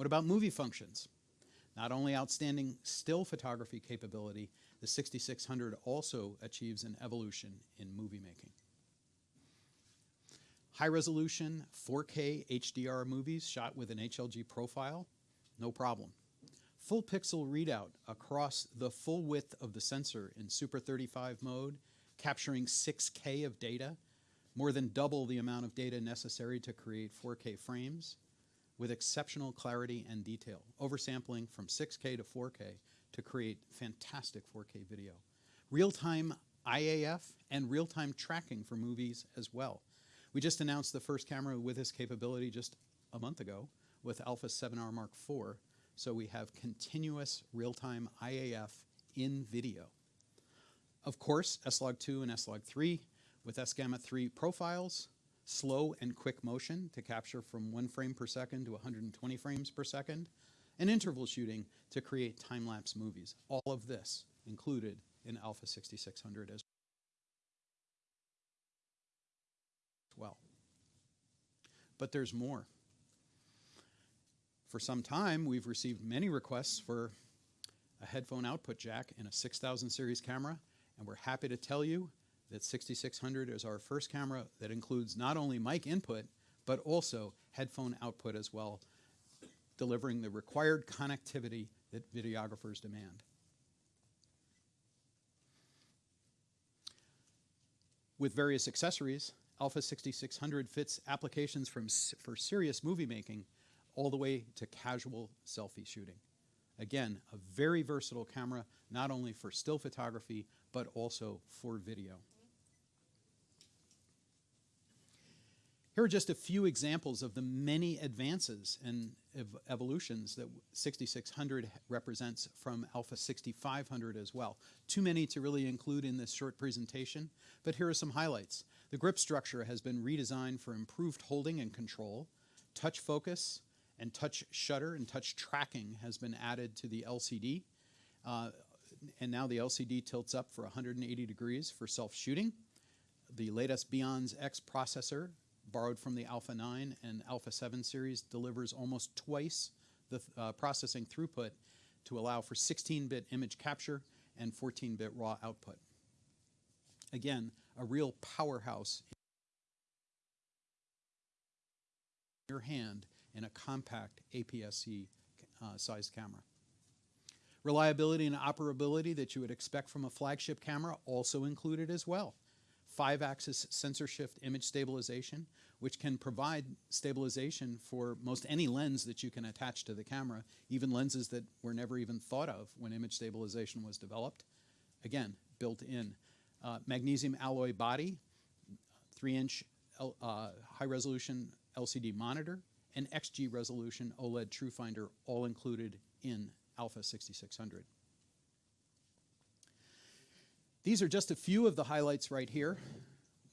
What about movie functions? Not only outstanding still photography capability, the 6600 also achieves an evolution in movie making. High resolution 4K HDR movies shot with an HLG profile, no problem. Full pixel readout across the full width of the sensor in Super 35 mode, capturing 6K of data, more than double the amount of data necessary to create 4K frames, with exceptional clarity and detail, oversampling from 6K to 4K to create fantastic 4K video. Real-time Eye AF and real-time tracking for movies as well. We just announced the first camera with this capability just a month ago with Alpha 7R Mark IV, so we have continuous real-time Eye AF in video. Of course, S-Log2 and S-Log3 with S-Gamut3 profiles, slow and quick motion to capture from one frame per second to 120 frames per second, and interval shooting to create time-lapse movies. All of this included in Alpha 6600 as well. But there's more. For some time, we've received many requests for a headphone output jack in a 6000 series camera, and we're happy to tell you that 6600 is our first camera that includes not only mic input, but also headphone output as well, delivering the required connectivity that videographers demand. With various accessories, Alpha 6600 fits applications from, for serious movie making all the way to casual selfie shooting. Again, a very versatile camera, not only for still photography, but also for video. Here are just a few examples of the many advances and ev evolutions that 6600 represents from Alpha 6500 as well. Too many to really include in this short presentation, but here are some highlights. The grip structure has been redesigned for improved holding and control, touch focus, and touch shutter and touch tracking has been added to the LCD. Uh, and now the LCD tilts up for 180 degrees for self-shooting. The latest BIONZ X processor, borrowed from the Alpha 9 and Alpha 7 series, delivers almost twice the uh, processing throughput to allow for 16-bit image capture and 14-bit raw output. Again, a real powerhouse in your hand in a compact APS-C uh, sized camera. Reliability and operability that you would expect from a flagship camera also included as well. Five-axis sensor shift image stabilization, which can provide stabilization for most any lens that you can attach to the camera, even lenses that were never even thought of when image stabilization was developed. Again, built in. Uh, magnesium alloy body, 3-inch uh, high-resolution LCD monitor, and XG resolution OLED Tru-Finder all included in Alpha 6600. These are just a few of the highlights right here.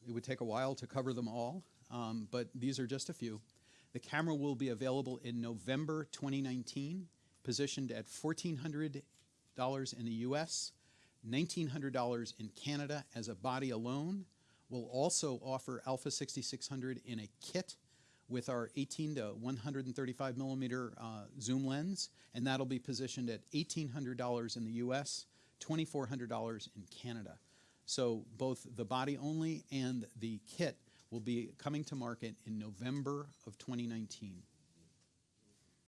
It would take a while to cover them all, um, but these are just a few. The camera will be available in November 2019, positioned at $1,400 in the US, $1,900 in Canada as a body alone. We'll also offer Alpha 6600 in a kit with our 18 to 135 millimeter uh, zoom lens, and that'll be positioned at $1,800 in the US, $2,400 in Canada. So both the body only and the kit will be coming to market in November of 2019.